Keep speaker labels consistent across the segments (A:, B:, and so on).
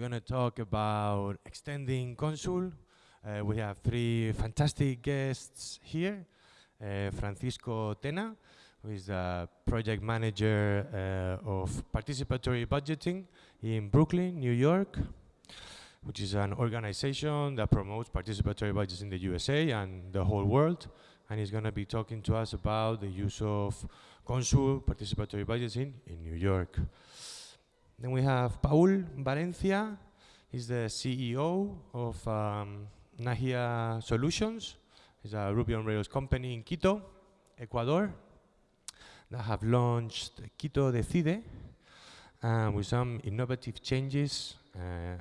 A: going to talk about extending Consul. Uh, we have three fantastic guests here. Uh, Francisco Tena, who is the project manager uh, of participatory budgeting in Brooklyn, New York, which is an organization that promotes participatory budgets in the USA and the whole world. And he's going to be talking to us about the use of Consul participatory budgeting in New York. Then we have Paul Valencia. He's the CEO of um, Nahia Solutions. It's a Ruby on Rails company in Quito, Ecuador, that have launched Quito Decide uh, with some innovative changes. Uh,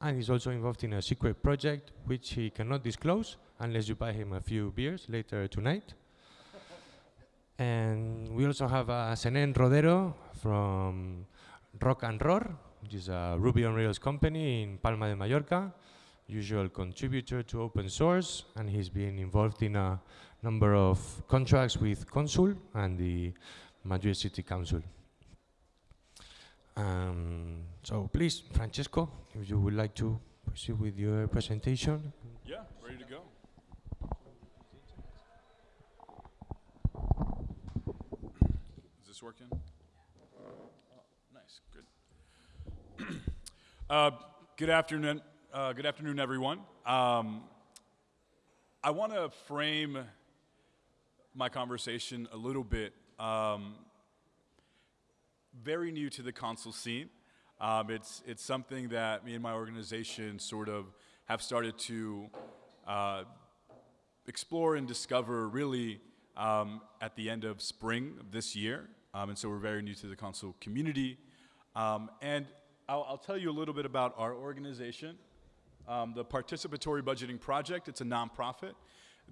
A: and he's also involved in a secret project, which he cannot disclose unless you buy him a few beers later tonight. and we also have uh, Senen Rodero from Rock and Roar, which is a Ruby on Rails company in Palma de Mallorca, usual contributor to open source, and he's been involved in a number of contracts with Consul and the Madrid City Council. Um, so please, Francesco, if you would like to proceed with your presentation.
B: Yeah, ready to go. Is this working? Uh, good afternoon, uh, good afternoon, everyone. Um, I want to frame my conversation a little bit. Um, very new to the Consul scene. Um, it's it's something that me and my organization sort of have started to uh, explore and discover really um, at the end of spring of this year. Um, and so we're very new to the Consul community. Um, and I'll, I'll, tell you a little bit about our organization. Um, the Participatory Budgeting Project, it's a nonprofit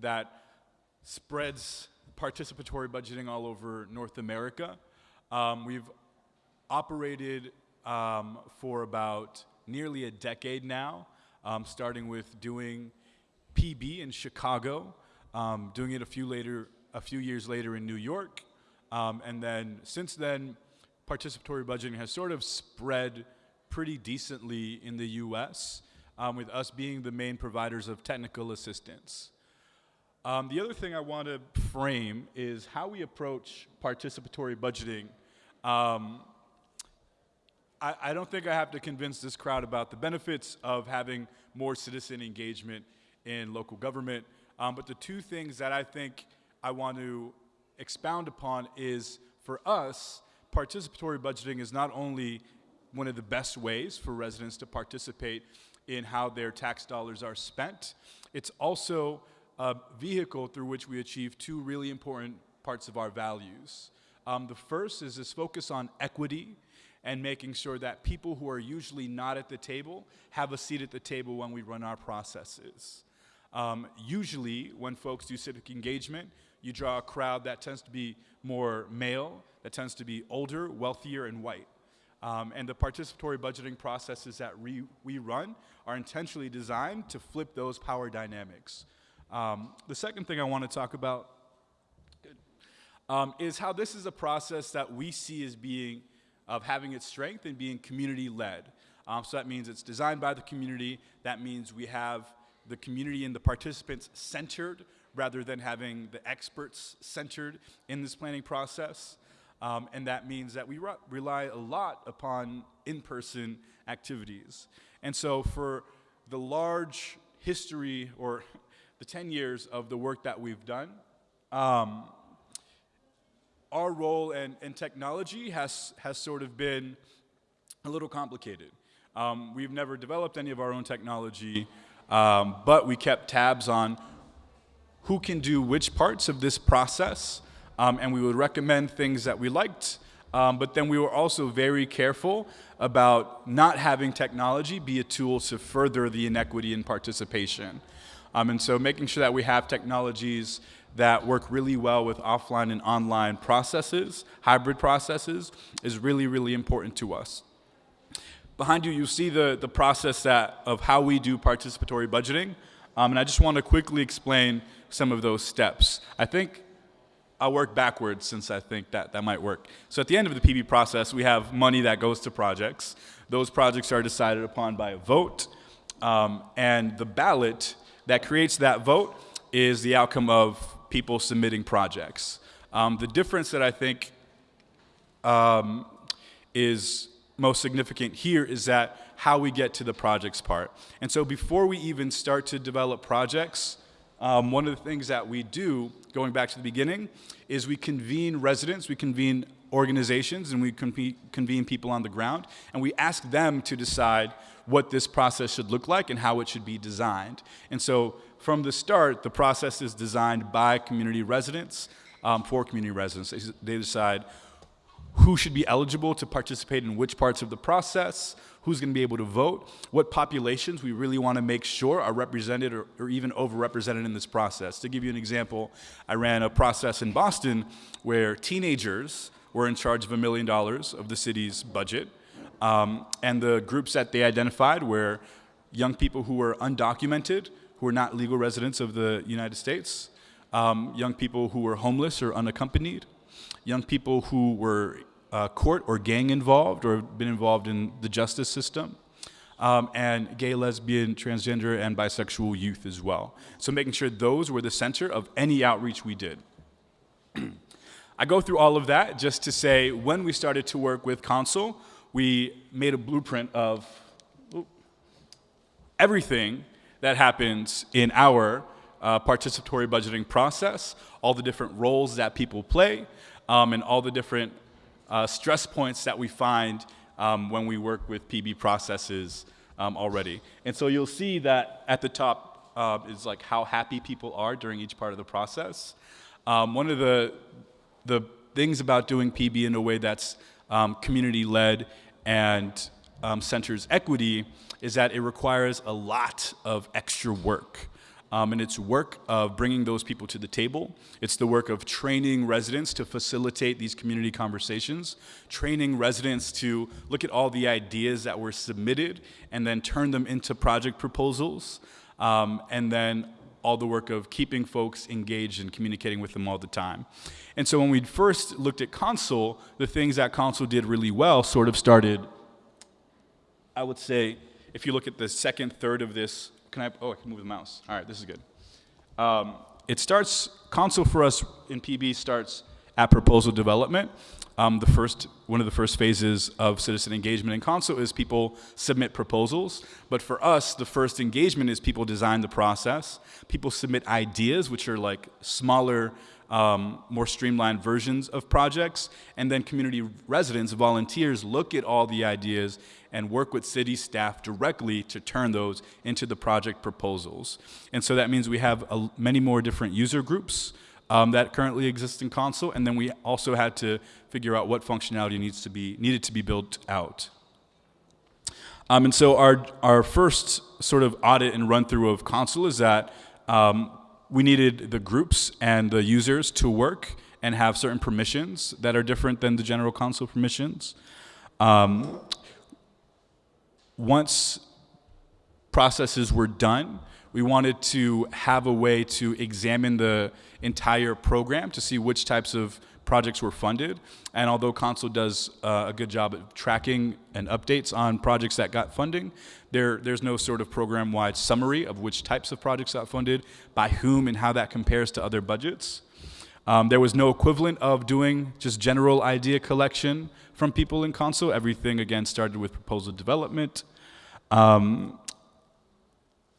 B: that spreads participatory budgeting all over North America. Um, we've operated um, for about nearly a decade now, um, starting with doing PB in Chicago, um, doing it a few later, a few years later in New York, um, and then since then, participatory budgeting has sort of spread pretty decently in the US, um, with us being the main providers of technical assistance. Um, the other thing I want to frame is how we approach participatory budgeting. Um, I, I, don't think I have to convince this crowd about the benefits of having more citizen engagement in local government, um, but the two things that I think I want to expound upon is, for us, participatory budgeting is not only one of the best ways for residents to participate in how their tax dollars are spent. It's also a vehicle through which we achieve two really important parts of our values. Um, the first is this focus on equity and making sure that people who are usually not at the table have a seat at the table when we run our processes. Um, usually, when folks do civic engagement, you draw a crowd that tends to be more male, that tends to be older, wealthier, and white. Um, and the participatory budgeting processes that we, we run are intentionally designed to flip those power dynamics. Um, the second thing I want to talk about um, is how this is a process that we see as being, of having its strength and being community-led. Um, so that means it's designed by the community. That means we have the community and the participants centered rather than having the experts centered in this planning process. Um, and that means that we re rely a lot upon in-person activities. And so for the large history or the 10 years of the work that we've done, um, our role in, in, technology has, has sort of been a little complicated. Um, we've never developed any of our own technology, um, but we kept tabs on who can do which parts of this process um, and we would recommend things that we liked, um, but then we were also very careful about not having technology be a tool to further the inequity in participation. Um, and so making sure that we have technologies that work really well with offline and online processes, hybrid processes, is really, really important to us. Behind you, you see the, the process that, of how we do participatory budgeting. Um, and I just want to quickly explain some of those steps. I think I'll work backwards since I think that that might work. So at the end of the PB process, we have money that goes to projects. Those projects are decided upon by a vote, um, and the ballot that creates that vote is the outcome of people submitting projects. Um, the difference that I think um, is most significant here is that how we get to the projects part. And so before we even start to develop projects, um, one of the things that we do, going back to the beginning, is we convene residents, we convene organizations, and we convene people on the ground, and we ask them to decide what this process should look like and how it should be designed. And so from the start, the process is designed by community residents um, for community residents. They, they decide who should be eligible to participate in which parts of the process, who's going to be able to vote, what populations we really want to make sure are represented or, or, even overrepresented in this process. To give you an example, I ran a process in Boston where teenagers were in charge of a million dollars of the city's budget. Um, and the groups that they identified were young people who were undocumented, who were not legal residents of the United States, um, young people who were homeless or unaccompanied, young people who were uh, court or gang involved or been involved in the justice system, um, and gay, lesbian, transgender, and bisexual youth as well. So making sure those were the center of any outreach we did. I go through all of that just to say when we started to work with Consul, we made a blueprint of everything that happens in our uh, participatory budgeting process, all the different roles that people play, um, and all the different uh, stress points that we find um, when we work with PB processes um, already. And so you'll see that at the top uh, is like how happy people are during each part of the process. Um, one of the, the things about doing PB in a way that's um, community-led and um, centers equity is that it requires a lot of extra work. Um, and it's work of bringing those people to the table. It's the work of training residents to facilitate these community conversations, training residents to look at all the ideas that were submitted and then turn them into project proposals, um, and then all the work of keeping folks engaged and communicating with them all the time. And so when we first looked at Consul, the things that Consul did really well sort of started, I would say, if you look at the second third of this can I, oh, I can move the mouse. All right, this is good. Um, it starts, Consul for us in PB starts at proposal development. Um, the first, one of the first phases of citizen engagement in Consul is people submit proposals. But for us, the first engagement is people design the process. People submit ideas, which are like smaller, um, more streamlined versions of projects. And then community residents, volunteers, look at all the ideas and work with city staff directly to turn those into the project proposals. And so that means we have a, many more different user groups um, that currently exist in Consul, and then we also had to figure out what functionality needs to be, needed to be built out. Um, and so our, our first sort of audit and run through of Consul is that um, we needed the groups and the users to work and have certain permissions that are different than the general Consul permissions. Um, once processes were done, we wanted to have a way to examine the entire program to see which types of projects were funded. And although Consul does uh, a good job of tracking and updates on projects that got funding, there, there's no sort of program-wide summary of which types of projects got funded, by whom, and how that compares to other budgets. Um, there was no equivalent of doing just general idea collection from people in Consul. Everything, again, started with proposal development. Um,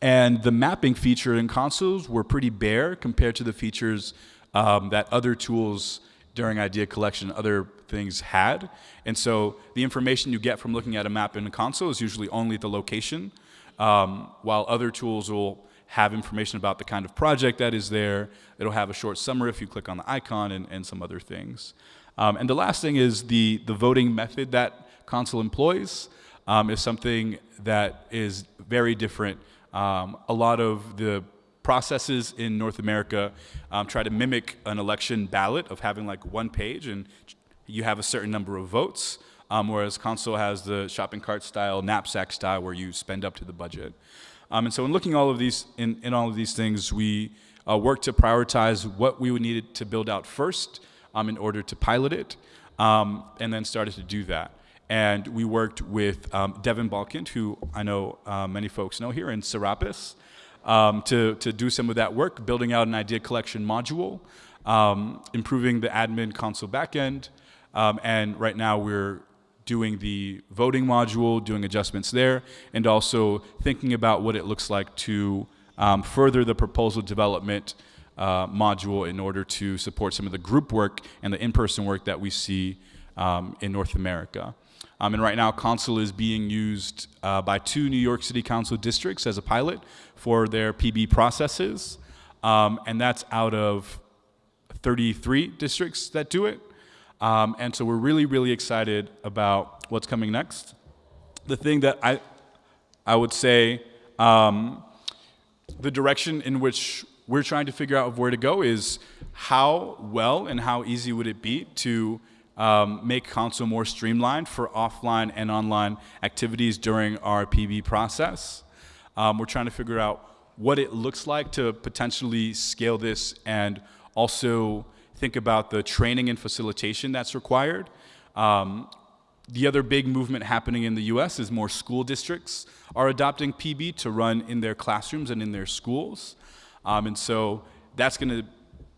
B: and the mapping feature in Consoles were pretty bare compared to the features um, that other tools during idea collection, other things had. And so the information you get from looking at a map in a console is usually only the location, um, while other tools will have information about the kind of project that is there. It'll have a short summary if you click on the icon and, and some other things. Um, and the last thing is the, the voting method that console employs um, is something that is very different. Um, a lot of the processes in North America um, try to mimic an election ballot of having like one page and you have a certain number of votes, um, whereas console has the shopping cart style, knapsack style, where you spend up to the budget. Um, and so in looking all of these, in, in all of these things, we uh, worked to prioritize what we would need to build out first um, in order to pilot it, um, and then started to do that. And we worked with um, Devin Balkand, who I know uh, many folks know here in Serapis, um, to, to do some of that work, building out an idea collection module, improving the admin console backend, um, and right now we're doing the voting module, doing adjustments there, and also thinking about what it looks like to um, further the proposal development uh, module in order to support some of the group work and the in-person work that we see um, in North America. Um, and right now, Consul is being used uh, by two New York City Council districts as a pilot for their PB processes. Um, and that's out of 33 districts that do it. Um, and so we're really, really excited about what's coming next. The thing that I, I would say, um, the direction in which we're trying to figure out where to go is how well and how easy would it be to um, make Consul more streamlined for offline and online activities during our PB process. Um, we're trying to figure out what it looks like to potentially scale this and also think about the training and facilitation that's required. Um, the other big movement happening in the US is more school districts are adopting PB to run in their classrooms and in their schools. Um, and so that's going to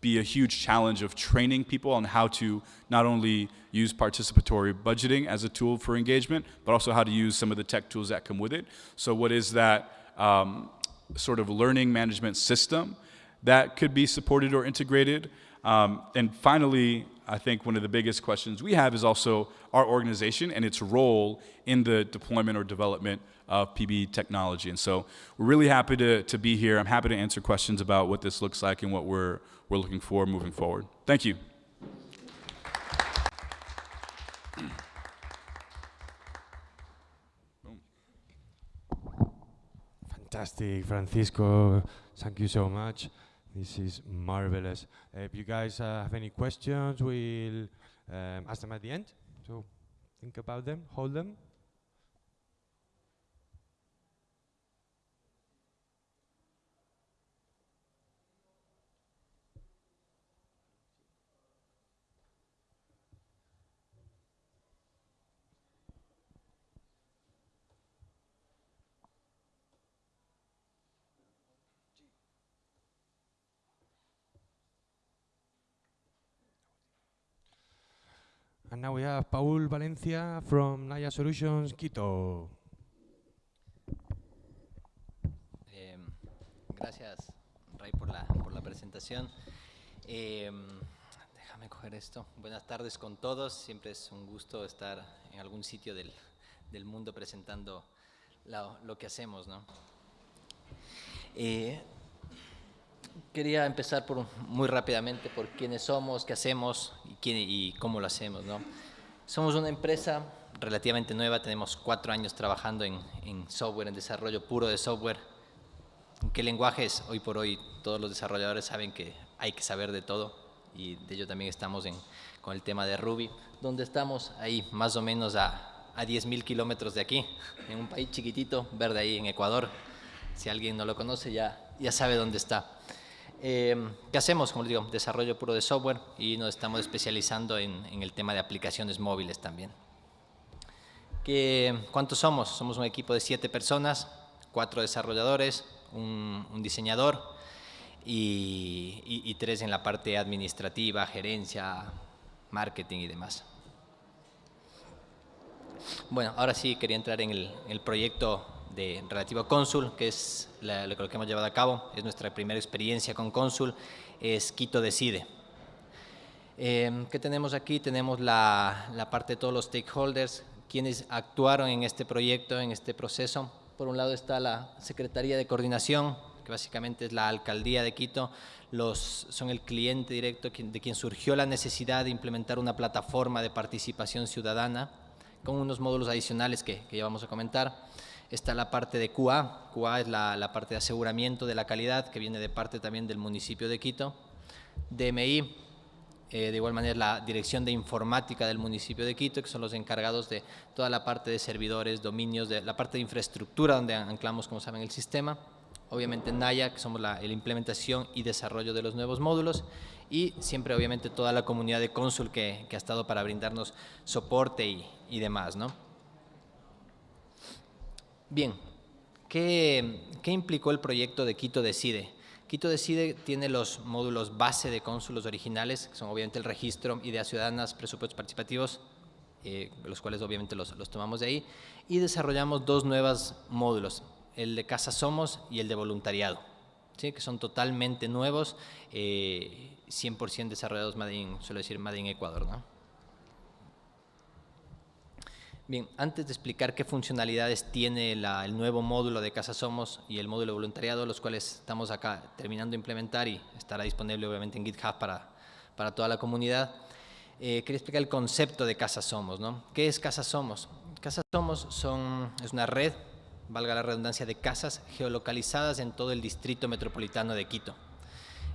B: be a huge challenge of training people on how to not only use participatory budgeting as a tool for engagement, but also how to use some of the tech tools that come with it. So what is that um, sort of learning management system that could be supported or integrated? Um, and finally, I think one of the biggest questions we have is also our organization and its role in the deployment or development of PB technology. And so we're really happy to, to be here. I'm happy to answer questions about what this looks like and what we're, we're looking for moving forward. Thank you.
A: Fantastic, Francisco. Thank you so much. This is marvelous. If you guys uh, have any questions, we'll um, ask them at the end. So think about them, hold them. Now we have Paul Valencia from Naya Solutions, Quito.
C: Eh, gracias, Ray, por la, por la presentación. Eh, déjame coger esto. Buenas tardes con todos. Siempre es un gusto estar en algún sitio del, del mundo presentando lo que hacemos. ¿no? Eh, quería empezar por, muy rápidamente por quiénes somos, qué hacemos y, quién, y cómo lo hacemos. ¿no? Somos una empresa relativamente nueva, tenemos cuatro años trabajando en, en software, en desarrollo puro de software. ¿En qué lenguajes? Hoy por hoy todos los desarrolladores saben que hay que saber de todo y de ello también estamos en, con el tema de Ruby, donde estamos ahí más o menos a, a 10.000 kilómetros de aquí, en un país chiquitito, verde ahí en Ecuador. Si alguien no lo conoce ya, ya sabe dónde está. Eh, ¿Qué hacemos? Como les digo, desarrollo puro de software y nos estamos especializando en, en el tema de aplicaciones móviles también. ¿Qué, ¿Cuántos somos? Somos un equipo de siete personas, cuatro desarrolladores, un, un diseñador y, y, y, tres en la parte administrativa, gerencia, marketing y demás. Bueno, ahora sí quería entrar en el, el proyecto de relativo a Consul, que es la, lo que hemos llevado a cabo, es nuestra primera experiencia con Consul, es Quito Decide. Eh, ¿Qué tenemos aquí? Tenemos la, la, parte de todos los stakeholders, quienes actuaron en este proyecto, en este proceso. Por un lado está la Secretaría de Coordinación, que básicamente es la Alcaldía de Quito, los, son el cliente directo de quien surgió la necesidad de implementar una plataforma de participación ciudadana con unos módulos adicionales que, que ya vamos a comentar está la parte de QA, QA es la, parte de aseguramiento de la calidad que viene de parte también del municipio de Quito, DMI, eh, de igual manera la Dirección de Informática del municipio de Quito, que son los encargados de toda la parte de servidores, dominios, de la parte de infraestructura donde anclamos, como saben, el sistema, obviamente Naya, que somos la, implementación y desarrollo de los nuevos módulos, y siempre obviamente toda la comunidad de Consul que, ha estado para brindarnos soporte y demás, ¿no? Bien, ¿qué, ¿qué, implicó el proyecto de Quito Decide? Quito Decide tiene los módulos base de cónsulos originales, que son obviamente el registro, ideas ciudadanas, presupuestos participativos, eh, los cuales obviamente los, tomamos de ahí, y desarrollamos dos nuevos módulos, el de Casa Somos y el de voluntariado, ¿sí? que son totalmente nuevos, eh, 100% desarrollados, Made in, suelo decir, Made in Ecuador. ¿no? Bien, antes de explicar qué funcionalidades tiene la, el nuevo módulo de Casa Somos y el módulo de voluntariado, los cuales estamos acá terminando de implementar y estará disponible obviamente en GitHub para, para toda la comunidad, eh, quería explicar el concepto de Casa Somos. ¿no? ¿Qué es Casa Somos? Casa Somos son, es una red, valga la redundancia, de casas geolocalizadas en todo el distrito metropolitano de Quito.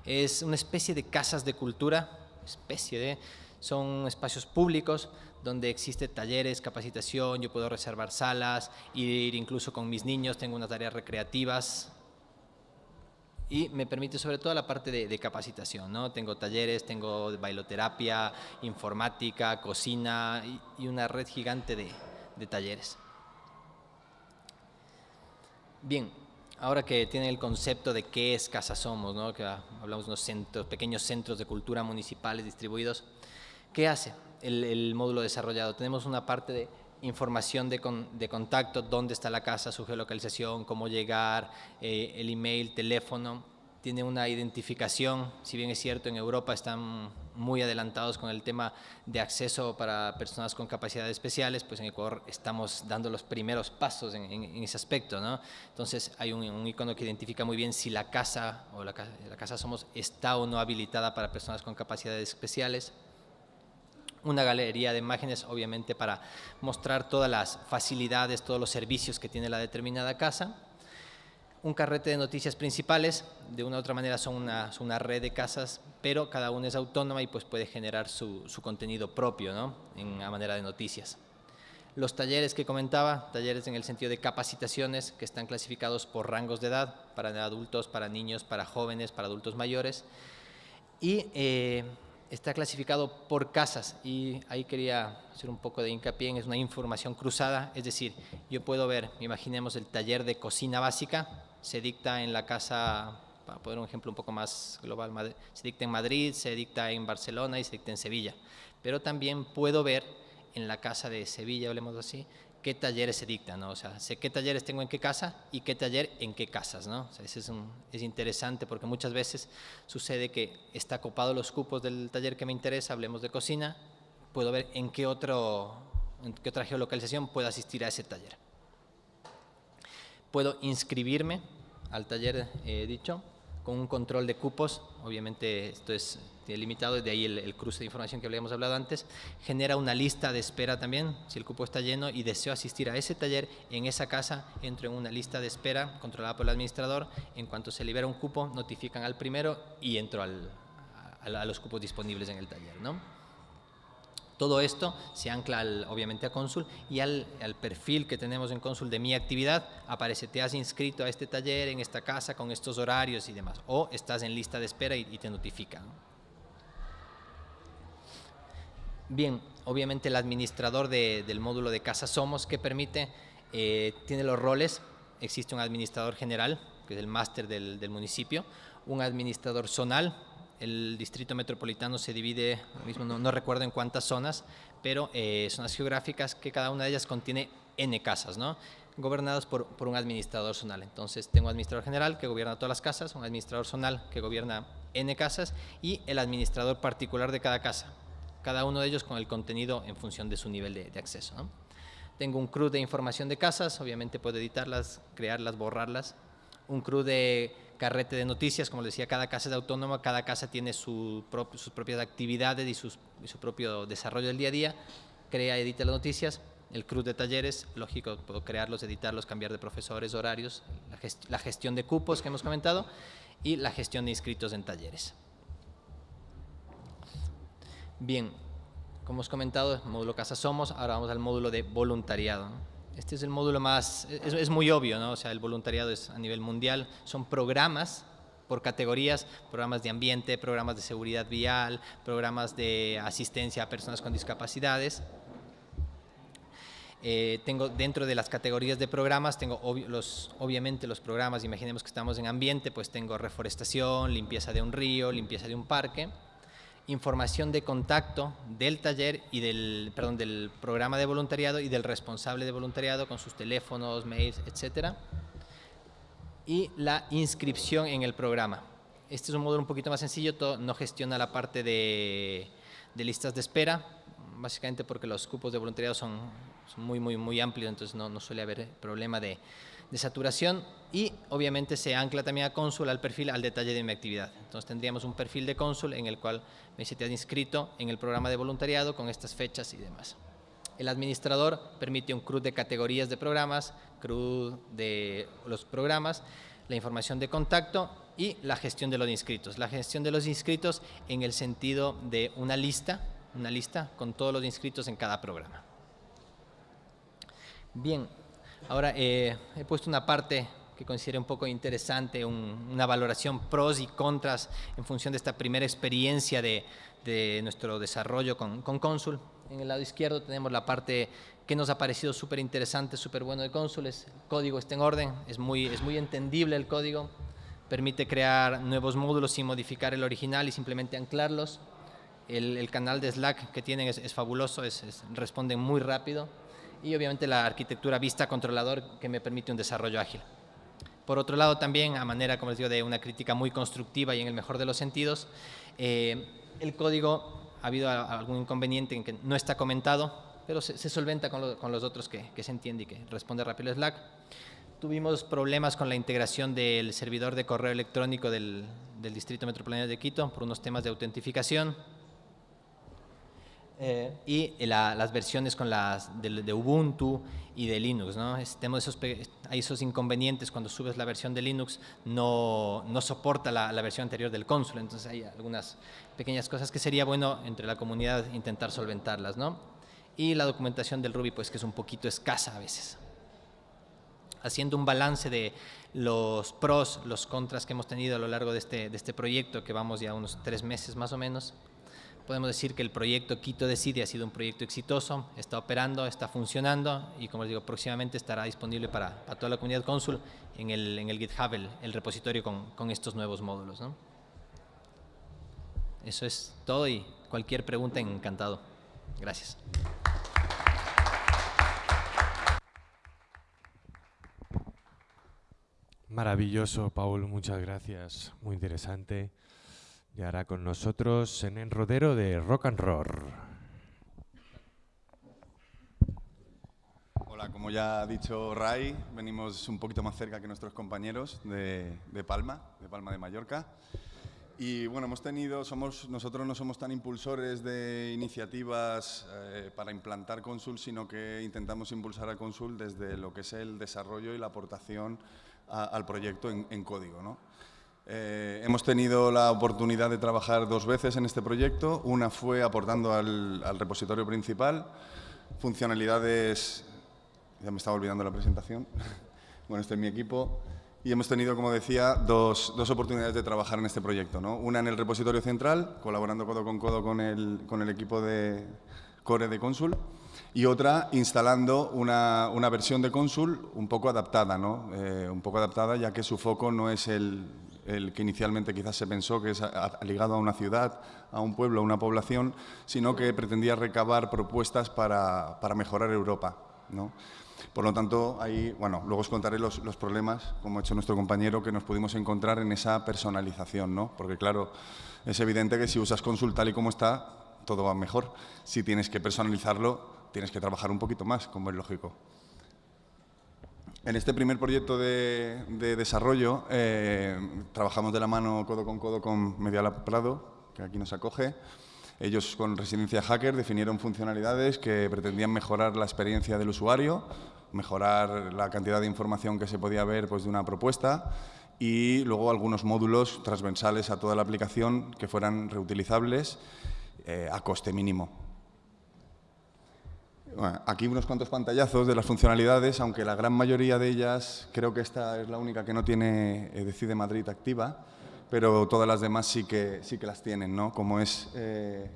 C: Es una especie de casas de cultura, especie de, son espacios públicos donde existe talleres, capacitación, yo puedo reservar salas, ir incluso con mis niños, tengo unas tareas recreativas y me permite sobre todo la parte de, capacitación, ¿no? Tengo talleres, tengo bailoterapia, informática, cocina y, y una red gigante de, talleres. Bien, ahora que tienen el concepto de qué es Casa Somos, ¿no? que hablamos de unos pequeños centros de cultura municipales distribuidos, ¿qué hace? el, el, módulo desarrollado. Tenemos una parte de información de, con, de, contacto, dónde está la casa, su geolocalización, cómo llegar, eh, el email, teléfono. Tiene una identificación, si bien es cierto, en Europa están muy adelantados con el tema de acceso para personas con capacidades especiales, pues en Ecuador estamos dando los primeros pasos en, en, en ese aspecto, ¿no? Entonces hay un, un, icono que identifica muy bien si la casa o la, la casa somos está o no habilitada para personas con capacidades especiales una galería de imágenes, obviamente para mostrar todas las facilidades, todos los servicios que tiene la determinada casa. Un carrete de noticias principales, de una u otra manera son una, red de casas, pero cada una es autónoma y pues puede generar su, contenido propio, ¿no? En a manera de noticias. Los talleres que comentaba, talleres en el sentido de capacitaciones que están clasificados por rangos de edad, para adultos, para niños, para jóvenes, para adultos mayores. Y eh, está clasificado por casas y ahí quería hacer un poco de hincapié en es una información cruzada, es decir, yo puedo ver, imaginemos el taller de cocina básica, se dicta en la casa, para poner un ejemplo un poco más global, se dicta en Madrid, se dicta en Barcelona y se dicta en Sevilla, pero también puedo ver en la casa de Sevilla, hablemos así, qué talleres se dictan, ¿no? O sea, sé qué talleres tengo en qué casa y qué taller en qué casas, ¿no? O sea, es, un, es interesante porque muchas veces sucede que está copado los cupos del taller que me interesa, hablemos de cocina, puedo ver en qué, otro, qué otra geolocalización puedo asistir a ese taller. Puedo inscribirme al taller eh, dicho con un control de cupos, obviamente esto es limitado, de ahí el, el, cruce de información que habíamos hablado antes, genera una lista de espera también, si el cupo está lleno y deseo asistir a ese taller, en esa casa entro en una lista de espera controlada por el administrador, en cuanto se libera un cupo, notifican al primero y entro al, a, a, los cupos disponibles en el taller. ¿no? Todo esto se ancla al, obviamente a Consul y al, al, perfil que tenemos en Consul de mi actividad, aparece te has inscrito a este taller en esta casa con estos horarios y demás, o estás en lista de espera y, y te notifican. Bien, obviamente el administrador de, del módulo de Casa Somos que permite, eh, tiene los roles, existe un administrador general, que es el máster del, municipio, un administrador zonal, el distrito metropolitano se divide, mismo no, no recuerdo en cuántas zonas, pero eh, zonas geográficas que cada una de ellas contiene N casas, ¿no? gobernadas por, por, un administrador zonal. Entonces tengo un administrador general que gobierna todas las casas, un administrador zonal que gobierna N casas y el administrador particular de cada casa, cada uno de ellos con el contenido en función de su nivel de, acceso. Tengo un CRUD de información de casas, obviamente puedo editarlas, crearlas, borrarlas. Un CRUD de carrete de noticias, como les decía, cada casa es autónoma, cada casa tiene su sus propias actividades y, su propio desarrollo del día a día. Crea, edita las noticias. El CRUD de talleres, lógico, puedo crearlos, editarlos, cambiar de profesores, horarios, la, la gestión de cupos que hemos comentado y la gestión de inscritos en talleres. Bien, como hemos comentado, módulo Casa Somos, ahora vamos al módulo de voluntariado. Este es el módulo más, es, es, muy obvio, ¿no? O sea, el voluntariado es a nivel mundial, son programas por categorías, programas de ambiente, programas de seguridad vial, programas de asistencia a personas con discapacidades. Eh, tengo dentro de las categorías de programas, tengo los, obviamente los programas, imaginemos que estamos en ambiente, pues tengo reforestación, limpieza de un río, limpieza de un parque, información de contacto del taller y del, perdón, del programa de voluntariado y del responsable de voluntariado con sus teléfonos, mails, etcétera y la inscripción en el programa. Este es un módulo un poquito más sencillo, no gestiona la parte de, listas de espera, básicamente porque los cupos de voluntariado son, muy, muy, muy amplios, entonces no, suele haber problema de, saturación y obviamente se ancla también a cónsul al perfil, al detalle de mi actividad. Entonces tendríamos un perfil de cónsul en el cual me dice te has inscrito en el programa de voluntariado con estas fechas y demás. El administrador permite un CRUD de categorías de programas, CRUD de los programas, la información de contacto y la gestión de los inscritos. La gestión de los inscritos en el sentido de una lista, una lista con todos los inscritos en cada programa. Bien, ahora eh, he puesto una parte que considero un poco interesante, una valoración pros y contras en función de esta primera experiencia de, nuestro desarrollo con, con en el lado izquierdo tenemos la parte que nos ha parecido súper interesante, súper bueno de cónsules. El código está en orden, es muy, es muy entendible el código, permite crear nuevos módulos sin modificar el original y simplemente anclarlos. El, canal de Slack que tienen es, fabuloso, es, responden muy rápido y obviamente la arquitectura vista controlador que me permite un desarrollo ágil. Por otro lado también, a manera, como les digo, de una crítica muy constructiva y en el mejor de los sentidos, eh, el código ha habido algún inconveniente en que no está comentado, pero se, solventa con, los otros que, se entiende y que responde rápido Slack. Tuvimos problemas con la integración del servidor de correo electrónico del, Distrito Metropolitano de Quito por unos temas de autentificación. Eh, y las versiones con las de, Ubuntu y de Linux. ¿no? tenemos esos, hay esos inconvenientes cuando subes la versión de Linux, no, no soporta la, la, versión anterior del console, entonces hay algunas pequeñas cosas que sería bueno entre la comunidad intentar solventarlas. ¿no? Y la documentación del Ruby, pues que es un poquito escasa a veces. Haciendo un balance de los pros, los contras que hemos tenido a lo largo de este, de este proyecto, que vamos ya unos tres meses más o menos, podemos decir que el proyecto Quito Decide ha sido un proyecto exitoso, está operando, está funcionando y como les digo, próximamente estará disponible para, toda la comunidad cónsul en el, en el GitHub, el, repositorio con, con, estos nuevos módulos. Eso es todo y cualquier pregunta encantado. Gracias.
A: Maravilloso, Paul, muchas gracias. Muy interesante. Y ahora con nosotros en Rodero de Rock and Roll.
D: Hola, como ya ha dicho Ray, venimos un poquito más cerca que nuestros compañeros de, Palma, de Palma de Mallorca. Y bueno, hemos tenido, somos, nosotros no somos tan impulsores de iniciativas eh, para implantar Consul, sino que intentamos impulsar a Consul desde lo que es el desarrollo y la aportación al proyecto en, en código. ¿no? Eh, hemos tenido la oportunidad de trabajar dos veces en este proyecto. Una fue aportando al, repositorio principal funcionalidades... Ya me estaba olvidando la presentación. bueno, este es mi equipo. Y hemos tenido, como decía, dos, dos oportunidades de trabajar en este proyecto. ¿no? Una en el repositorio central, colaborando codo con codo con el, con el equipo de Core de Consul, y otra instalando una, una versión de Consul un poco adaptada, ¿no? Eh, un poco adaptada ya que su foco no es el, el que inicialmente quizás se pensó que es ligado a una ciudad, a un pueblo, a una población, sino que pretendía recabar propuestas para, mejorar Europa. ¿no? Por lo tanto, ahí, bueno, luego os contaré los, problemas, como ha hecho nuestro compañero, que nos pudimos encontrar en esa personalización, ¿no? Porque, claro, es evidente que si usas Consul tal y como está, todo va mejor. Si tienes que personalizarlo, tienes que trabajar un poquito más, como es lógico. En este primer proyecto de, desarrollo eh, trabajamos de la mano codo con codo con Medialab Prado, que aquí nos acoge. Ellos con Residencia Hacker definieron funcionalidades que pretendían mejorar la experiencia del usuario, mejorar la cantidad de información que se podía ver pues, de una propuesta y luego algunos módulos transversales a toda la aplicación que fueran reutilizables eh, a coste mínimo. Aquí unos cuantos pantallazos de las funcionalidades, aunque la gran mayoría de ellas, creo que esta es la única que no tiene eh, Decide Madrid activa, pero todas las demás sí que, sí que las tienen, ¿no? Como es eh,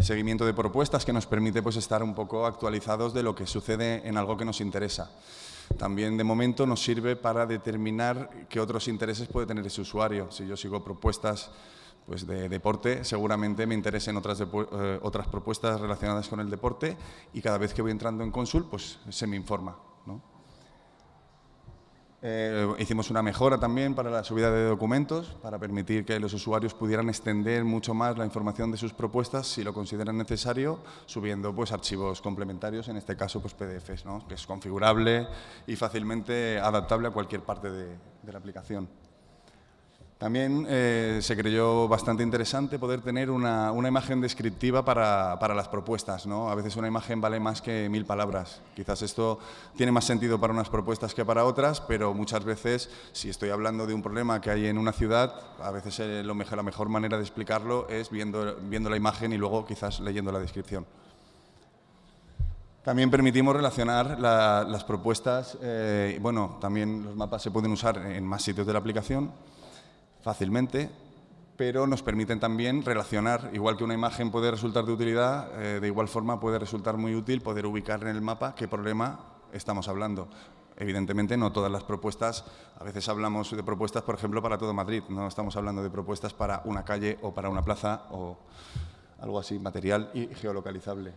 D: seguimiento de propuestas que nos permite pues, estar un poco actualizados de lo que sucede en algo que nos interesa. También de momento nos sirve para determinar qué otros intereses puede tener ese usuario. Si yo sigo propuestas pues, de deporte, seguramente me interesen otras, eh, otras propuestas relacionadas con el deporte y cada vez que voy entrando en Consul pues, se me informa. Eh, hicimos una mejora también para la subida de documentos, para permitir que los usuarios pudieran extender mucho más la información de sus propuestas si lo consideran necesario, subiendo pues, archivos complementarios, en este caso pues, PDFs, que es configurable y fácilmente adaptable a cualquier parte de la aplicación. También eh, se creyó bastante interesante poder tener una, imagen descriptiva para, las propuestas. ¿no? A veces una imagen vale más que mil palabras. Quizás esto tiene más sentido para unas propuestas que para otras, pero muchas veces, si estoy hablando de un problema que hay en una ciudad, a veces eh, la mejor manera de explicarlo es viendo, viendo la imagen y luego quizás leyendo la descripción. También permitimos relacionar las propuestas, eh, bueno, también los mapas se pueden usar en más sitios de la aplicación, fácilmente, pero nos permiten también relacionar, igual que una imagen puede resultar de utilidad, eh, de igual forma puede resultar muy útil poder ubicar en el mapa qué problema estamos hablando. Evidentemente no todas las propuestas, a veces hablamos de propuestas, por ejemplo, para todo Madrid, no estamos hablando de propuestas para una calle o para una plaza o algo así, material y geolocalizable.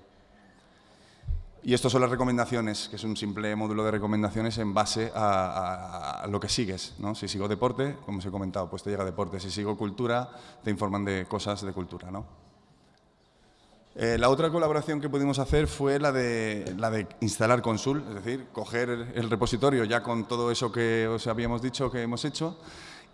D: Y estas son las recomendaciones, que es un simple módulo de recomendaciones en base a, lo que sigues. ¿no? Si sigo deporte, como os he comentado, pues te llega deporte. Si sigo cultura, te informan de cosas de cultura. ¿no? Eh, la otra colaboración que pudimos hacer fue la de, la de instalar Consul, es decir, coger el repositorio ya con todo eso que os habíamos dicho que hemos hecho,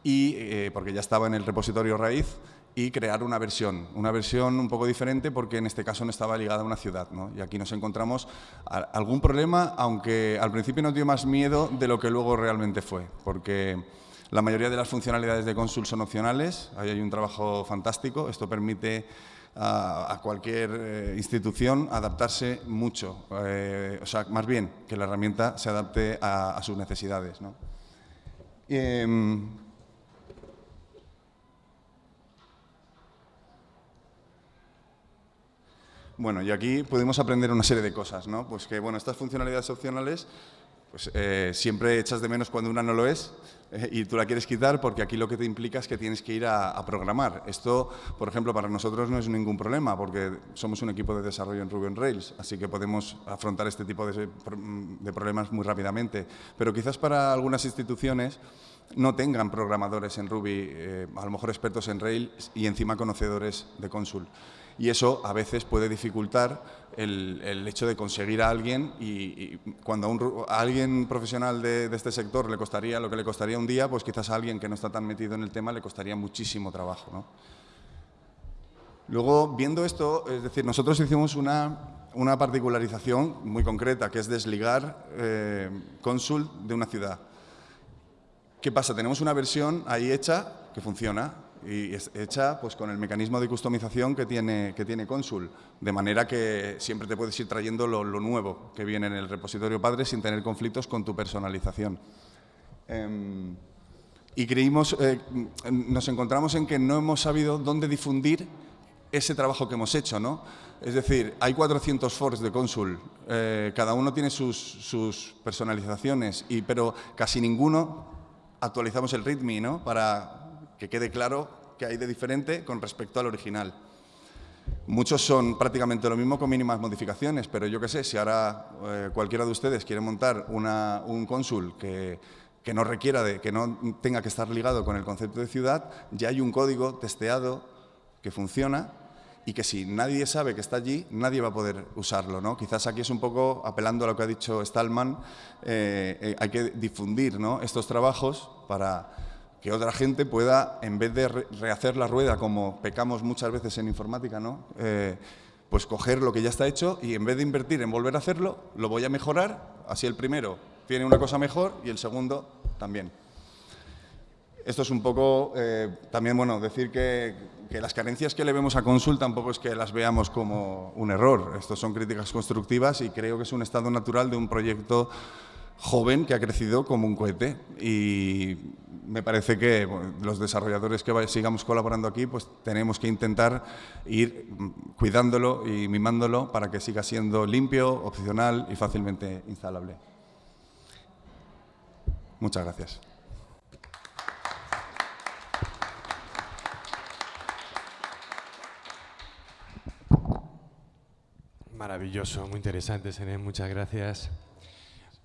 D: y eh, porque ya estaba en el repositorio raíz, y crear una versión, una versión un poco diferente porque en este caso no estaba ligada a una ciudad. ¿no? Y aquí nos encontramos algún problema, aunque al principio nos dio más miedo de lo que luego realmente fue, porque la mayoría de las funcionalidades de Consul son opcionales, ahí hay un trabajo fantástico, esto permite a, cualquier eh, institución adaptarse mucho, eh, o sea, más bien que la herramienta se adapte a, sus necesidades. ¿no? Em, Bueno, y aquí pudimos aprender una serie de cosas, ¿no? Pues que, bueno, estas funcionalidades opcionales pues eh, siempre echas de menos cuando una no lo es eh, y tú la quieres quitar porque aquí lo que te implica es que tienes que ir a, programar. Esto, por ejemplo, para nosotros no es ningún problema porque somos un equipo de desarrollo en Ruby on Rails, así que podemos afrontar este tipo de, problemas muy rápidamente. Pero quizás para algunas instituciones no tengan programadores en Ruby, eh, a lo mejor expertos en Rails y encima conocedores de Consul y eso a veces puede dificultar el, hecho de conseguir a alguien y, cuando a, alguien profesional de, este sector le costaría lo que le costaría un día, pues quizás a alguien que no está tan metido en el tema le costaría muchísimo trabajo. Luego, viendo esto, es decir, nosotros hicimos una, una particularización muy concreta, que es desligar eh, Consul de una ciudad. ¿Qué pasa? Tenemos una versión ahí hecha que funciona, y hecha pues, con el mecanismo de customización que tiene, que tiene Consul, de manera que siempre te puedes ir trayendo lo, nuevo que viene en el repositorio padre sin tener conflictos con tu personalización. Em, y creímos, eh, nos encontramos en que no hemos sabido dónde difundir ese trabajo que hemos hecho, ¿no? Es decir, hay 400 forks de Consul, eh, cada uno tiene sus, sus personalizaciones, y, pero casi ninguno actualizamos el README, ¿no? Para que quede claro que hay de diferente con respecto al original. Muchos son prácticamente lo mismo con mínimas modificaciones, pero yo qué sé, si ahora eh, cualquiera de ustedes quiere montar un cónsul que, que, no requiera de, que no tenga que estar ligado con el concepto de ciudad, ya hay un código testeado que funciona y que si nadie sabe que está allí, nadie va a poder usarlo. ¿no? Quizás aquí es un poco, apelando a lo que ha dicho Stallman, eh, eh, hay que difundir ¿no? estos trabajos para que otra gente pueda, en vez de rehacer la rueda, como pecamos muchas veces en informática, ¿no? Eh, pues coger lo que ya está hecho y en vez de invertir en volver a hacerlo, lo voy a mejorar, así el primero tiene una cosa mejor y el segundo también. Esto es un poco, eh, también, bueno, decir que, que, las carencias que le vemos a Consul tampoco es que las veamos como un error. Estos son críticas constructivas y creo que es un estado natural de un proyecto joven que ha crecido como un cohete y me parece que los desarrolladores que sigamos colaborando aquí pues tenemos que intentar ir cuidándolo y mimándolo para que siga siendo limpio, opcional y fácilmente instalable. Muchas gracias.
A: Maravilloso, muy interesante, Sene, muchas gracias.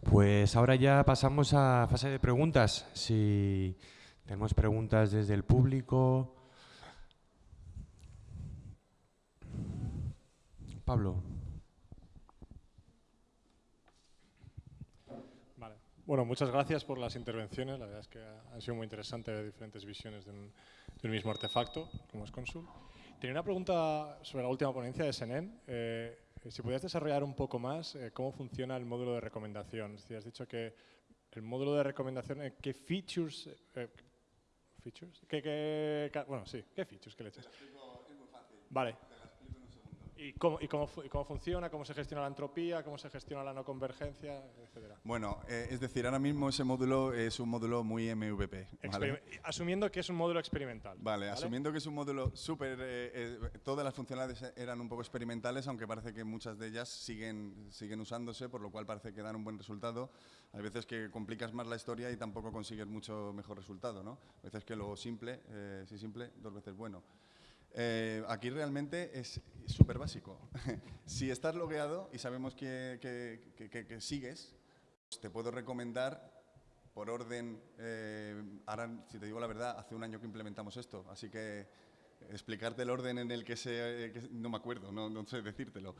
A: Pues ahora ya pasamos a fase de preguntas. Si tenemos preguntas desde el público. Pablo.
E: Bueno, muchas gracias por las intervenciones. La verdad es que han sido muy interesantes diferentes visiones de un, mismo artefacto, como es Consul. Tenía una pregunta sobre la última ponencia de Senen. Eh, si pudieras desarrollar un poco más eh, cómo funciona el módulo de recomendación. Si has dicho que el módulo de recomendación, eh, ¿qué features, features? ¿Qué, qué, bueno, sí, ¿qué features que le echas? Vale. ¿Y cómo, y, cómo, cómo, funciona? ¿Cómo se gestiona la entropía? ¿Cómo se gestiona la no convergencia? Etcétera.
D: Bueno, eh, es decir, ahora mismo ese módulo es un módulo muy MVP.
E: Asumiendo que es un módulo experimental.
D: Vale, asumiendo que es un módulo súper... Eh, eh, todas las funcionalidades eran un poco experimentales, aunque parece que muchas de ellas siguen, siguen usándose, por lo cual parece que dan un buen resultado. Hay veces que complicas más la historia y tampoco consigues mucho mejor resultado, ¿no? A veces que lo simple, si simple, dos veces bueno. Eh, aquí realmente es súper básico. si estás logueado y sabemos que, que, sigues, pues te puedo recomendar por orden, eh, ahora, si te digo la verdad, hace un año que implementamos esto, así que explicarte el orden en el que se... no me acuerdo, no, no sé decírtelo.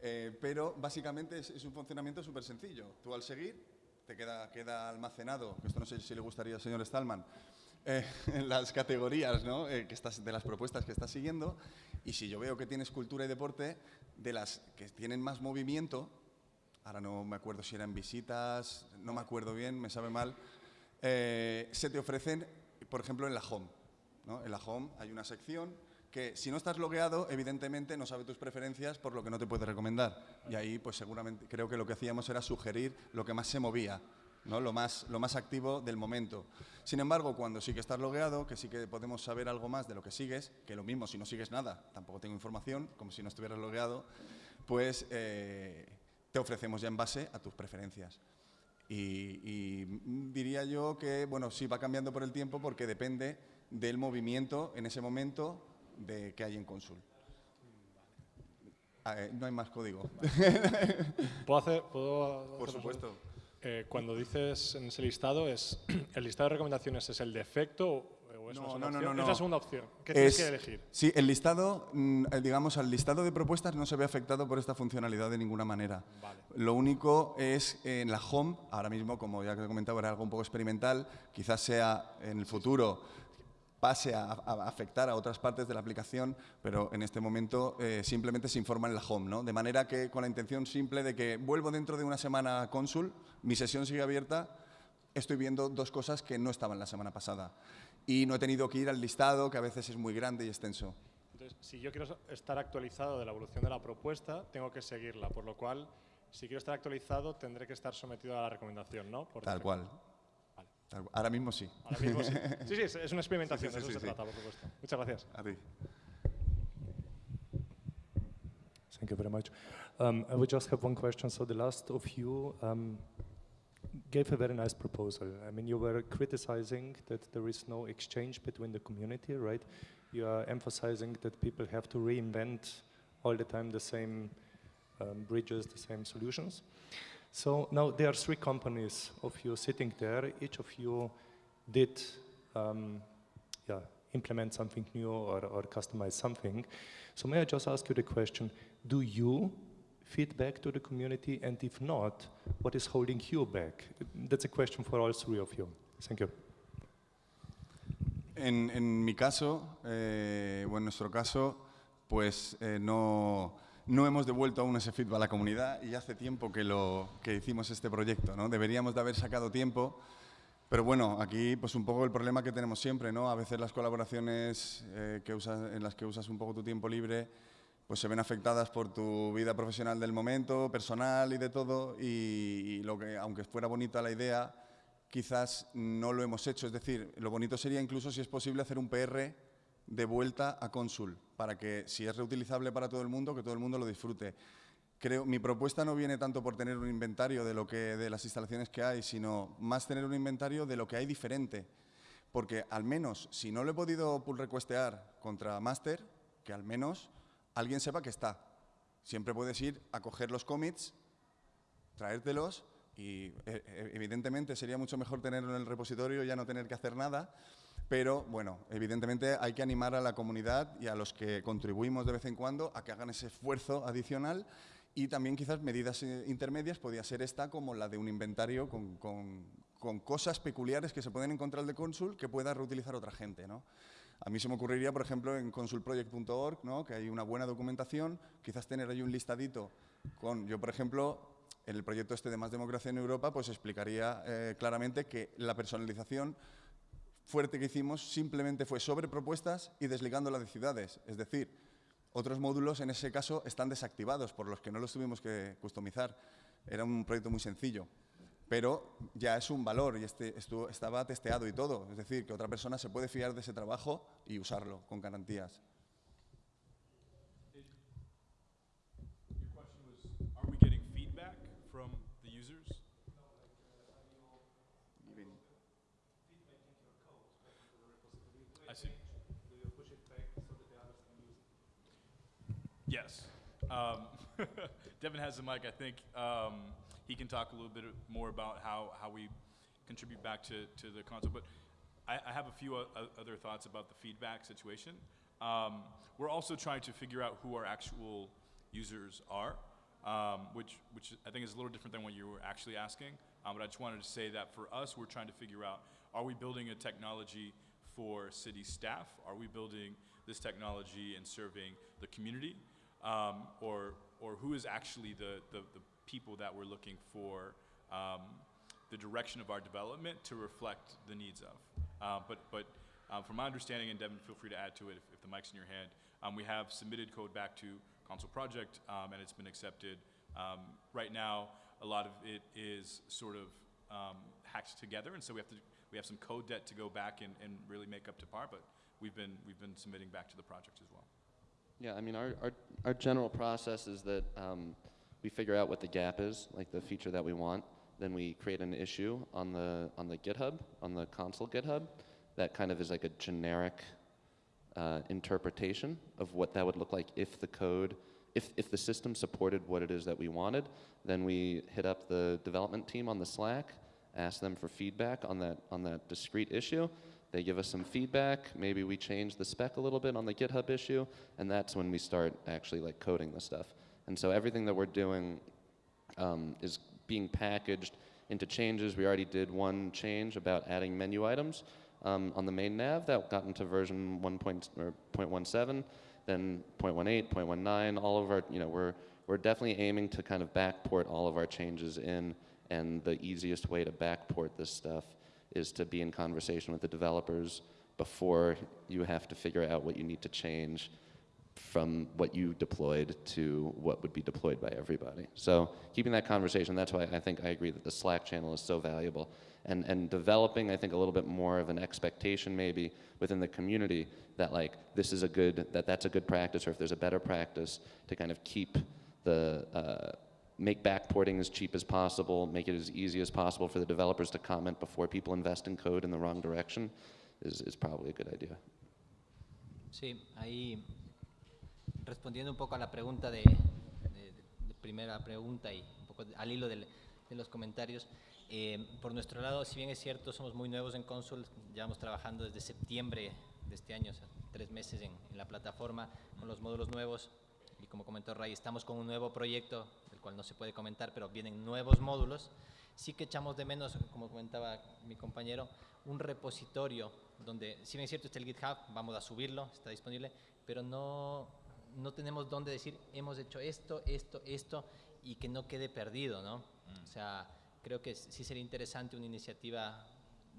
D: Eh, pero básicamente es, un funcionamiento súper sencillo. Tú al seguir, te queda, queda almacenado, que esto no sé si le gustaría al señor Stallman, eh, las categorías ¿no? Eh, que estás, de las propuestas que estás siguiendo y si yo veo que tienes cultura y deporte, de las que tienen más movimiento, ahora no me acuerdo si eran visitas, no me acuerdo bien, me sabe mal, eh, se te ofrecen, por ejemplo, en la home. ¿no? En la home hay una sección que si no estás logueado, evidentemente no sabe tus preferencias, por lo que no te puede recomendar. Y ahí, pues seguramente, creo que lo que hacíamos era sugerir lo que más se movía lo, más, lo más activo del momento. Sin embargo, cuando sí que estás logueado, que sí que podemos saber algo más de lo que sigues, que lo mismo si no sigues nada, tampoco tengo información, como si no estuvieras logueado, pues eh, te ofrecemos ya en base a tus preferencias. Y, diría yo que, bueno, sí va cambiando por el tiempo porque depende del movimiento en ese momento de que hay en Consul. Ah, eh, no hay más código.
E: ¿Puedo hacer? ¿puedo
D: por supuesto.
E: Eh, cuando dices en ese listado, es ¿el listado de recomendaciones es el defecto o es no, no, no, no, Es la segunda opción. ¿Qué tienes que elegir?
D: Sí, el listado, mm, eh, digamos, al listado de propuestas no se ve afectado por esta funcionalidad de ninguna manera. Lo único es en la home, ahora mismo, como ya que he comentado, era algo un poco experimental, quizás sea en el futuro pase a, afectar a otras partes de la aplicación, pero en este momento eh, simplemente se informa en la home, ¿no? De manera que con la intención simple de que vuelvo dentro de una semana a Consul, mi sesión sigue abierta, estoy viendo dos cosas que no estaban la semana pasada. Y no he tenido que ir al listado, que a veces es muy grande y extenso.
E: Entonces, si yo quiero estar actualizado de la evolución de la propuesta, tengo que seguirla, por lo cual, si quiero estar actualizado, tendré que estar sometido a la recomendación, ¿no?
D: Tal cual. Ahora mismo sí.
E: Ahora mismo sí. Sí, sí, es una experimentación, sí, sí, de eso se trata, por supuesto. Muchas gracias.
D: A ti.
F: Thank you very much. Um, I would just have one question. So the last of you um, gave a very nice proposal. I mean, you were criticizing that there is no exchange between the community, right? You are emphasizing that people have to reinvent all the time the same um, bridges, the same solutions. So now there are three companies of you sitting there. Each of you did um, yeah, implement something new or, or customize something. So may I just ask you the question, do you feedback to the community? And if not, what is holding you back? That's a question for all three of you. Thank you.
D: En, en mi caso, eh, o en nuestro caso, pues eh, no no hemos devuelto aún ese feedback a la comunidad y hace tiempo que, lo, que hicimos este proyecto. ¿no? Deberíamos de haber sacado tiempo Pero bueno, aquí pues un poco el problema que tenemos siempre, ¿no? A veces las colaboraciones eh, que usas, en las que usas un poco tu tiempo libre pues se ven afectadas por tu vida profesional del momento, personal y de todo, y, lo que, aunque fuera bonita la idea, quizás no lo hemos hecho. Es decir, lo bonito sería incluso, si es posible, hacer un PR de vuelta a Consul, para que si es reutilizable para todo el mundo, que todo el mundo lo disfrute. Creo, mi propuesta no viene tanto por tener un inventario de, lo que, de las instalaciones que hay, sino más tener un inventario de lo que hay diferente. Porque al menos, si no lo he podido pull requestear contra master, que al menos alguien sepa que está. Siempre puedes ir a coger los commits, traértelos y eh, eh, evidentemente sería mucho mejor tenerlo en el repositorio y ya no tener que hacer nada, pero bueno, evidentemente hay que animar a la comunidad y a los que contribuimos de vez en cuando a que hagan ese esfuerzo adicional y también quizás medidas intermedias podría ser esta como la de un inventario con, con cosas peculiares que se pueden encontrar de Consul que pueda reutilizar otra gente. ¿no? A mí se me ocurriría, por ejemplo, en consulproject.org, ¿no? que hay una buena documentación, quizás tener ahí un listadito con, yo por ejemplo, en el proyecto este de Más Democracia en Europa, pues explicaría eh, claramente que la personalización fuerte que hicimos simplemente fue sobre propuestas y desligándola de ciudades. Es decir, otros módulos en ese caso están desactivados, por los que no los tuvimos que customizar. Era un proyecto muy sencillo pero ya es un valor y este, estaba testeado y todo. Es decir, que otra persona se puede fiar de ese trabajo y usarlo con garantías.
B: Yes. Um, Devin has the mic, I think. Um, he can talk a little bit more about how, how we contribute back to, to the console. But I, I have a few other thoughts about the feedback situation. Um, we're also trying to figure out who our actual users are, um, which, which I think is a little different than what you were actually asking. Um, but I just wanted to say that for us, we're trying to figure out, are we building a technology for city staff? Are we building this technology and serving the community? Um, or, or who is actually the, the, the people that we're looking for um, the direction of our development to reflect the needs of. Uh, but but um, from my understanding, and Devin, feel free to add to it if, if the mic's in your hand, um, we have submitted code back to Console Project, um, and it's been accepted. Um, right now, a lot of it is sort of um, hacked together, and so we have to we have some code debt to go back and, and really make up to par. But we've been we've been submitting back to the project as well.
G: Yeah, I mean, our, our, our general process is that um, we figure out what the gap is, like the feature that we want. Then we create an issue on the, on the GitHub, on the console GitHub, that kind of is like a generic uh, interpretation of what that would look like if the code, if, if the system supported what it is that we wanted, then we hit up the development team on the Slack, ask them for feedback on that, on that discrete issue. They give us some feedback, maybe we change the spec a little bit on the GitHub issue, and that's when we start actually like coding the stuff. And so everything that we're doing um, is being packaged into changes. We already did one change about adding menu items um, on the main nav that got into version 1.17, then 0.18, 0.19, all of our, you know, we're, we're definitely aiming to kind of backport all of our changes in, and the easiest way to backport this stuff is to be in conversation with the developers before you have to figure out what you need to change from what you deployed to what would be deployed by everybody. So keeping that conversation, that's why I think I agree that the Slack channel is so valuable. And, and developing, I think, a little bit more of an expectation maybe within the community that like, this is a good, that that's a good practice, or if there's a better practice to kind of keep the, uh, make backporting as cheap as possible, make it as easy as possible for the developers to comment before people invest in code in the wrong direction is, is probably a good idea.
C: Sí, ahí respondiendo un poco a la pregunta de, primera pregunta y un poco al hilo de, los comentarios, eh, por nuestro lado, si bien es cierto, somos muy nuevos en Consul, llevamos trabajando desde septiembre de este año, o sea, tres meses en, la plataforma con los módulos nuevos y como comentó Ray, estamos con un nuevo proyecto, cual no se puede comentar, pero vienen nuevos módulos. Sí que echamos de menos, como comentaba mi compañero, un repositorio donde, si bien es cierto, está el GitHub, vamos a subirlo, está disponible, pero no, no tenemos dónde decir, hemos hecho esto, esto, esto, y que no quede perdido, ¿no? Mm. O sea, creo que sí sería interesante una iniciativa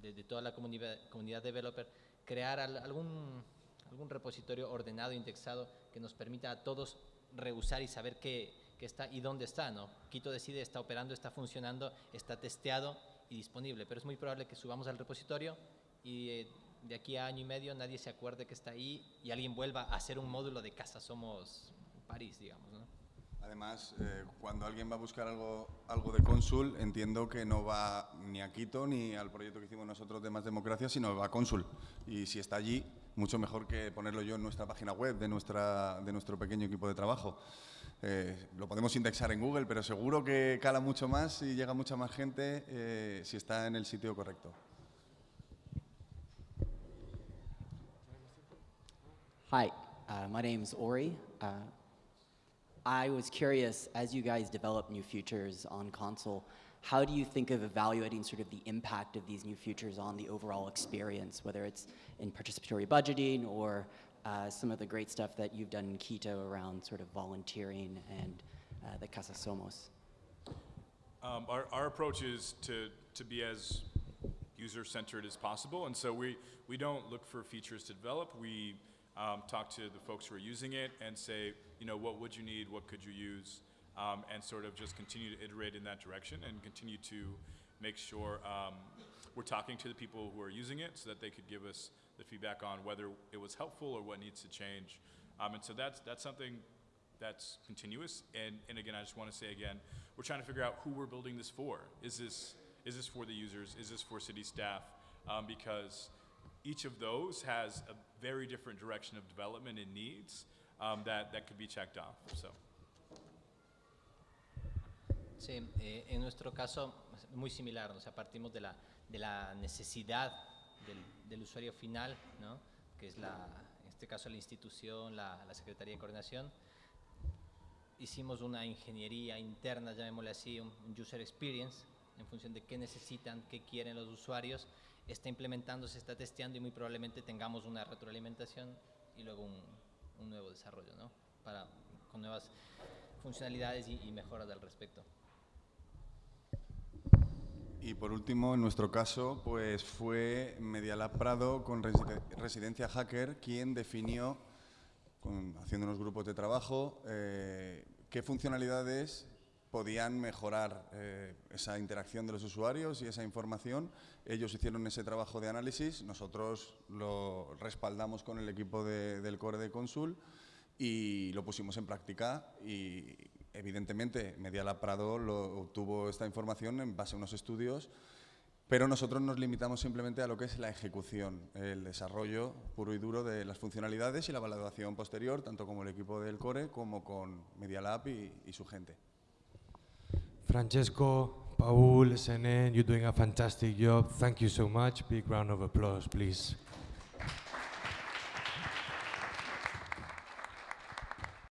C: de, de toda la comunidad, comunidad developer, crear al- algún, algún repositorio ordenado, indexado, que nos permita a todos reusar y saber qué, qué está y dónde está. ¿no? Quito decide, está operando, está funcionando, está testeado y disponible, pero es muy probable que subamos al repositorio y eh, de aquí a año y medio nadie se acuerde que está ahí y alguien vuelva a hacer un módulo de Casa Somos París, digamos.
D: Además, eh, cuando alguien va a buscar algo, algo de cónsul, entiendo que no va ni a Quito ni al proyecto que hicimos nosotros de Más Democracia, sino va a cónsul. Y si está allí, mucho mejor que ponerlo yo en nuestra página web de, nuestra, de nuestro pequeño equipo de trabajo. Eh, lo podemos indexar en Google, pero seguro que cala mucho más y llega mucha más gente eh, si está en el sitio correcto.
H: Hi, uh, my is Ori. Uh, I was curious, as you guys develop new features on console, how do you think of evaluating sort of the impact of these new features on the overall experience, whether it's in participatory budgeting or uh, some of the great stuff that you've done in Quito around sort of volunteering and uh, the Casa Somos?
B: Um, our, our approach is to, to be as user-centered as possible, and so we, we don't look for features to develop. We um, talk to the folks who are using it and say, you know, what would you need, what could you use, um, and sort of just continue to iterate in that direction and continue to make sure um, we're talking to the people who are using it so that they could give us the feedback on whether it was helpful or what needs to change. Um, and so that's, that's something that's continuous. And, and again, I just want to say again, we're trying to figure out who we're building this for. Is this, is this for the users? Is this for city staff? Um, because each of those has a very different direction of development and needs um, that, that could be checked off. So.
C: Sí, eh, en nuestro caso muy similar, o sea, partimos de la, de la necesidad del, usuario final, ¿no? que es la, en este caso la institución, la, Secretaría de Coordinación. Hicimos una ingeniería interna, llamémosle así, un, un user experience, en función de qué necesitan, qué quieren los usuarios. Está implementando, se está testeando y muy probablemente tengamos una retroalimentación y luego un, un nuevo desarrollo, ¿no? Para, con nuevas funcionalidades y, y mejoras al respecto.
D: Y por último, en nuestro caso, pues fue Medialab Prado con Reside- Residencia Hacker quien definió, haciendo unos grupos de trabajo, eh, qué funcionalidades podían mejorar eh, esa interacción de los usuarios y esa información. Ellos hicieron ese trabajo de análisis, nosotros lo respaldamos con el equipo de- del core de Consul y lo pusimos en práctica y evidentemente Medialab Prado lo, obtuvo esta información en base a unos estudios, pero nosotros nos limitamos simplemente a lo que es la ejecución, el desarrollo puro y duro de las funcionalidades y la validación posterior, tanto como el equipo del core como con Medialab y, y su gente.
A: Francesco, Paul, Senen, you're doing a fantastic job. Thank you so much. Big round of applause, please.